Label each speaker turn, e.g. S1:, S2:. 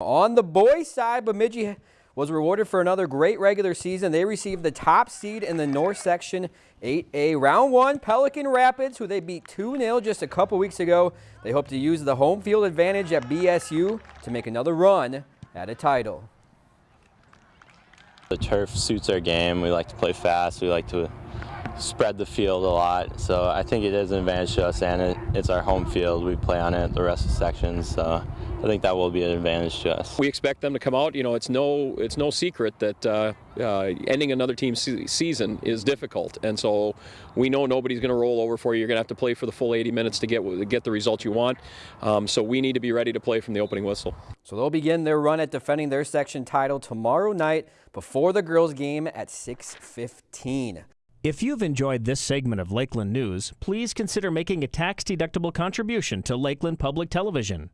S1: On the boys' side, Bemidji was rewarded for another great regular season. They received the top seed in the North Section 8A. Round one, Pelican Rapids, who they beat 2-0 just a couple weeks ago. They hope to use the home field advantage at BSU to make another run at a title.
S2: The turf suits our game. We like to play fast. We like to spread the field a lot. So I think it is an advantage to us, and it, it's our home field. We play on it the rest of the sections. So I think that will be an advantage to us.
S3: We expect them to come out. You know, it's no it's no secret that uh, uh, ending another team's se season is difficult, and so we know nobody's going to roll over for you. You're going to have to play for the full 80 minutes to get get the results you want. Um, so we need to be ready to play from the opening whistle.
S1: So they'll begin their run at defending their section title tomorrow night before the girls' game at 6:15.
S4: If you've enjoyed this segment of Lakeland News, please consider making a tax-deductible contribution to Lakeland Public Television.